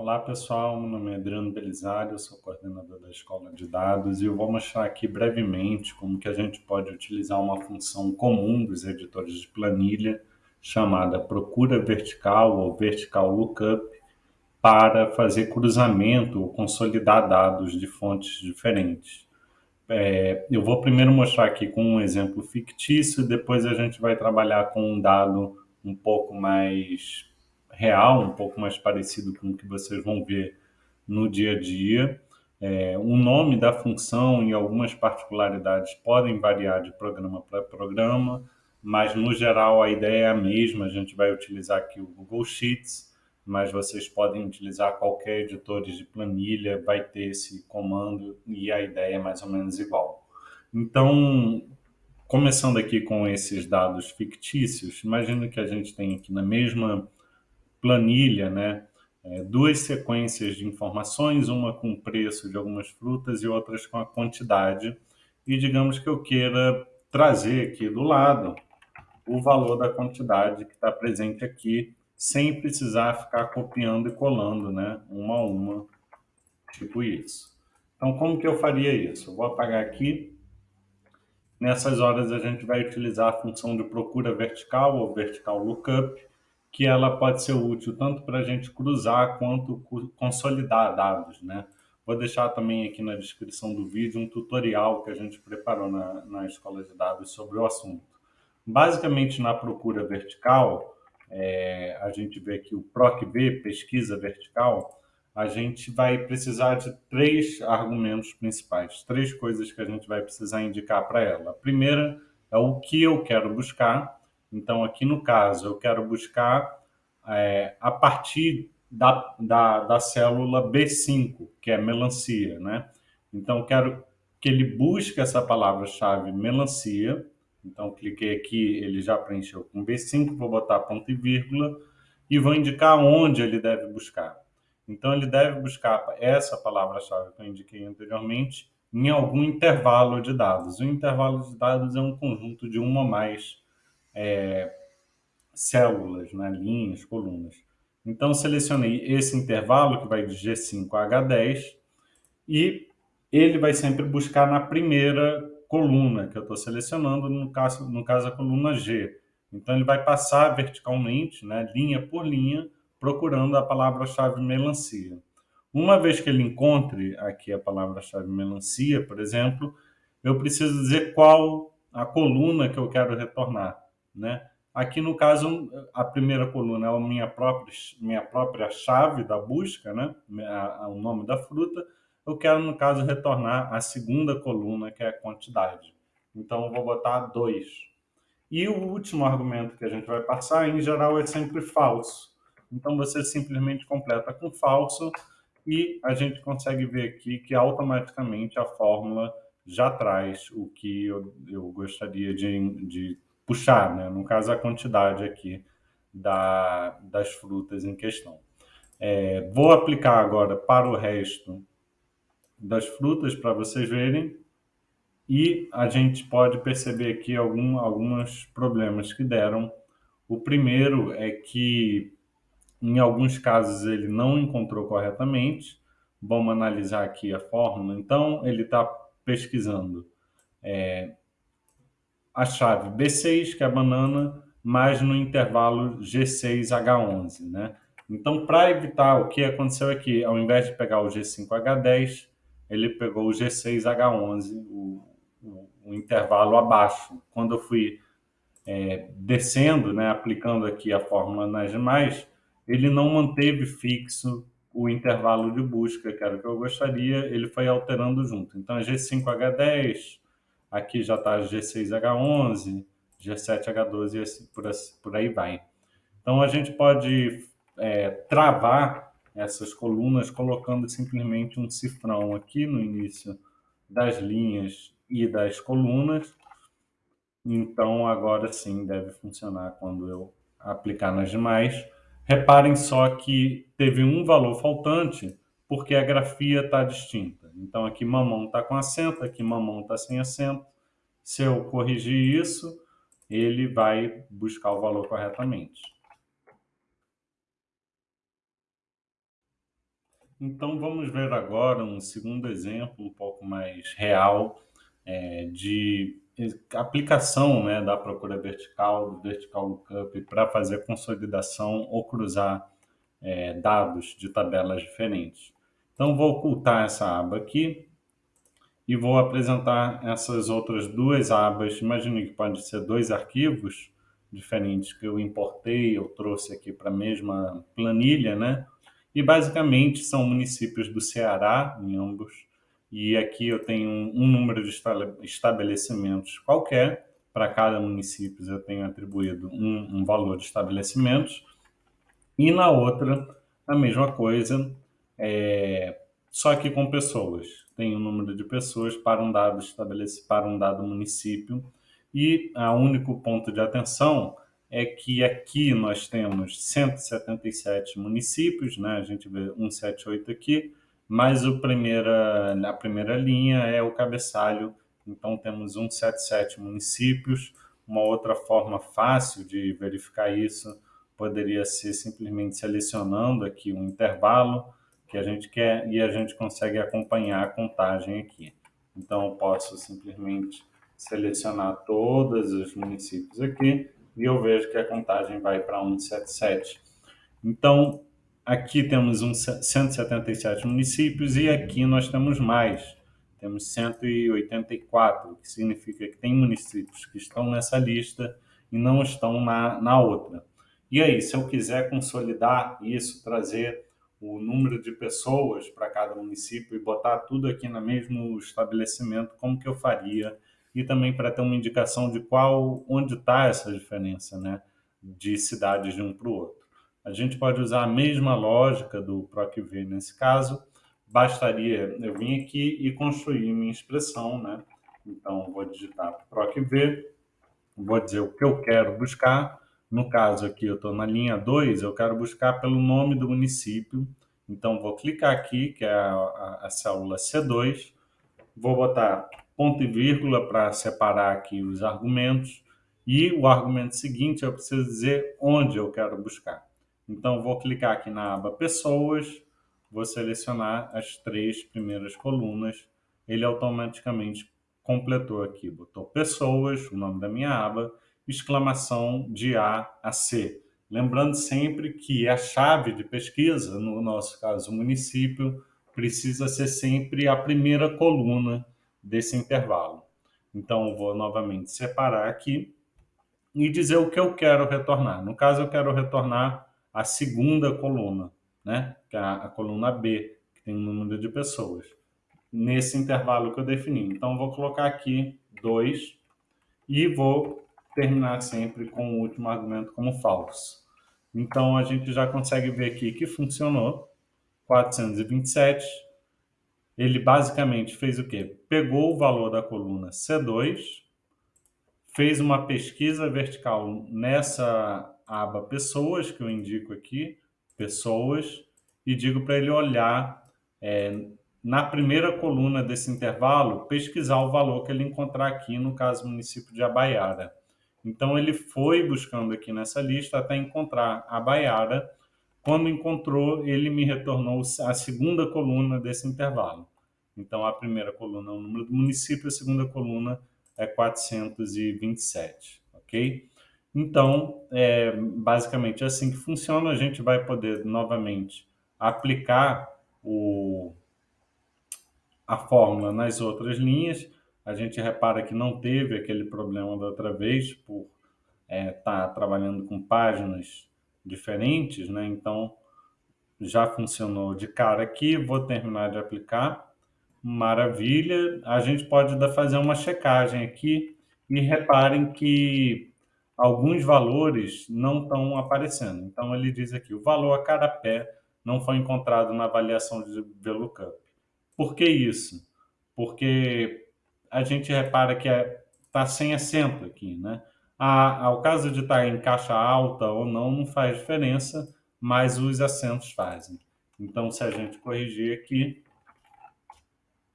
Olá pessoal, meu nome é Adriano Belisário, sou coordenador da Escola de Dados e eu vou mostrar aqui brevemente como que a gente pode utilizar uma função comum dos editores de planilha chamada procura vertical ou vertical lookup para fazer cruzamento ou consolidar dados de fontes diferentes. É, eu vou primeiro mostrar aqui com um exemplo fictício, depois a gente vai trabalhar com um dado um pouco mais real, um pouco mais parecido com o que vocês vão ver no dia a dia. É, o nome da função e algumas particularidades podem variar de programa para programa, mas no geral a ideia é a mesma. A gente vai utilizar aqui o Google Sheets, mas vocês podem utilizar qualquer editor de planilha, vai ter esse comando e a ideia é mais ou menos igual. Então, começando aqui com esses dados fictícios, imagina que a gente tem aqui na mesma planilha, né? É, duas sequências de informações, uma com o preço de algumas frutas e outras com a quantidade. E digamos que eu queira trazer aqui do lado o valor da quantidade que está presente aqui, sem precisar ficar copiando e colando, né? Uma a uma, tipo isso. Então, como que eu faria isso? Eu vou apagar aqui. Nessas horas, a gente vai utilizar a função de procura vertical ou vertical lookup, que ela pode ser útil tanto para a gente cruzar quanto consolidar dados, né? Vou deixar também aqui na descrição do vídeo um tutorial que a gente preparou na, na escola de dados sobre o assunto. Basicamente, na procura vertical, é, a gente vê aqui o PROC-V, pesquisa vertical, a gente vai precisar de três argumentos principais, três coisas que a gente vai precisar indicar para ela. A primeira é o que eu quero buscar, então, aqui no caso, eu quero buscar é, a partir da, da, da célula B5, que é melancia, né? Então, quero que ele busque essa palavra-chave melancia. Então, cliquei aqui, ele já preencheu com B5, vou botar ponto e vírgula e vou indicar onde ele deve buscar. Então, ele deve buscar essa palavra-chave que eu indiquei anteriormente em algum intervalo de dados. O intervalo de dados é um conjunto de uma ou mais é, células, né, linhas, colunas. Então, selecionei esse intervalo, que vai de G5 a H10, e ele vai sempre buscar na primeira coluna que eu estou selecionando, no caso, no caso a coluna G. Então, ele vai passar verticalmente, né, linha por linha, procurando a palavra-chave melancia. Uma vez que ele encontre aqui a palavra-chave melancia, por exemplo, eu preciso dizer qual a coluna que eu quero retornar. Né? Aqui, no caso, a primeira coluna é a minha própria, minha própria chave da busca, né? o nome da fruta. Eu quero, no caso, retornar a segunda coluna, que é a quantidade. Então, eu vou botar 2. E o último argumento que a gente vai passar, em geral, é sempre falso. Então, você simplesmente completa com falso e a gente consegue ver aqui que automaticamente a fórmula já traz o que eu, eu gostaria de, de puxar, né? no caso a quantidade aqui da, das frutas em questão. É, vou aplicar agora para o resto das frutas para vocês verem e a gente pode perceber aqui algum, alguns problemas que deram. O primeiro é que em alguns casos ele não encontrou corretamente. Vamos analisar aqui a fórmula. Então, ele está pesquisando é, a chave B6, que é a banana, mais no intervalo G6H11, né? Então, para evitar o que aconteceu aqui, ao invés de pegar o G5H10, ele pegou o G6H11, o, o, o intervalo abaixo. Quando eu fui é, descendo, né, aplicando aqui a fórmula nas demais, ele não manteve fixo o intervalo de busca, que era o que eu gostaria, ele foi alterando junto. Então, G5H10, Aqui já está G6H11, G7H12 e assim, por, por aí vai. Então, a gente pode é, travar essas colunas colocando simplesmente um cifrão aqui no início das linhas e das colunas. Então, agora sim deve funcionar quando eu aplicar nas demais. Reparem só que teve um valor faltante porque a grafia está distinta. Então, aqui mamão está com acento, aqui mamão está sem acento. Se eu corrigir isso, ele vai buscar o valor corretamente. Então vamos ver agora um segundo exemplo um pouco mais real é, de aplicação né, da procura vertical, do vertical lookup para fazer consolidação ou cruzar é, dados de tabelas diferentes. Então vou ocultar essa aba aqui e vou apresentar essas outras duas abas. Imagine que pode ser dois arquivos diferentes que eu importei, eu trouxe aqui para a mesma planilha, né? E basicamente são municípios do Ceará, em ambos, e aqui eu tenho um, número de estabelecimentos qualquer, para cada município eu tenho atribuído um, um, valor de estabelecimentos, e na outra a mesma coisa, é, só que com pessoas. Tem um número de pessoas para um dado estabelecido, para um dado município, e o único ponto de atenção é que aqui nós temos 177 municípios, né? a gente vê 178 aqui, mas o primeira, a primeira linha é o cabeçalho, então temos 177 municípios. Uma outra forma fácil de verificar isso poderia ser simplesmente selecionando aqui um intervalo que a gente quer e a gente consegue acompanhar a contagem aqui. Então, eu posso simplesmente selecionar todos os municípios aqui e eu vejo que a contagem vai para 177. Então, aqui temos um 177 municípios e aqui nós temos mais. Temos 184, que significa que tem municípios que estão nessa lista e não estão na, na outra. E aí, se eu quiser consolidar isso, trazer o número de pessoas para cada município e botar tudo aqui no mesmo estabelecimento, como que eu faria? e também para ter uma indicação de qual, onde está essa diferença, né, de cidades de um para o outro. A gente pode usar a mesma lógica do PROC-V nesse caso, bastaria eu vir aqui e construir minha expressão, né? Então, vou digitar PROC-V, vou dizer o que eu quero buscar, no caso aqui eu estou na linha 2, eu quero buscar pelo nome do município, então vou clicar aqui, que é a, a, a célula C2, vou botar ponto e vírgula para separar aqui os argumentos. E o argumento seguinte, eu preciso dizer onde eu quero buscar. Então, vou clicar aqui na aba Pessoas, vou selecionar as três primeiras colunas. Ele automaticamente completou aqui, botou Pessoas, o nome da minha aba, exclamação de A a C. Lembrando sempre que a chave de pesquisa, no nosso caso, o município, precisa ser sempre a primeira coluna desse intervalo. Então, vou novamente separar aqui e dizer o que eu quero retornar. No caso, eu quero retornar a segunda coluna, né? que é a, coluna B, que tem o número de pessoas, nesse intervalo que eu defini. Então, vou colocar aqui 2 e vou terminar sempre com o último argumento como falso. Então, a gente já consegue ver aqui que funcionou. 427 ele basicamente fez o quê? Pegou o valor da coluna C2, fez uma pesquisa vertical nessa aba pessoas, que eu indico aqui, pessoas, e digo para ele olhar é, na primeira coluna desse intervalo, pesquisar o valor que ele encontrar aqui, no caso, município de Abaiara. Então, ele foi buscando aqui nessa lista até encontrar Abaiara. Quando encontrou, ele me retornou a segunda coluna desse intervalo. Então, a primeira coluna é o número do município, a segunda coluna é 427, ok? Então, é basicamente assim que funciona. A gente vai poder novamente aplicar o, a fórmula nas outras linhas. A gente repara que não teve aquele problema da outra vez por estar é, tá trabalhando com páginas diferentes, né? Então, já funcionou de cara aqui. Vou terminar de aplicar. Maravilha. A gente pode fazer uma checagem aqui e reparem que alguns valores não estão aparecendo. Então, ele diz aqui, o valor a cada pé não foi encontrado na avaliação de VLOOKUP. Por que isso? Porque a gente repara que está é, tá sem acento aqui, né? A, ao caso de estar tá em caixa alta ou não, não faz diferença, mas os acentos fazem. Então, se a gente corrigir aqui,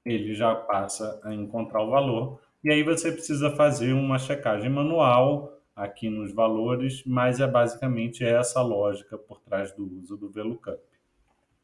ele já passa a encontrar o valor. E aí você precisa fazer uma checagem manual aqui nos valores, mas é basicamente essa lógica por trás do uso do VLOOKUP.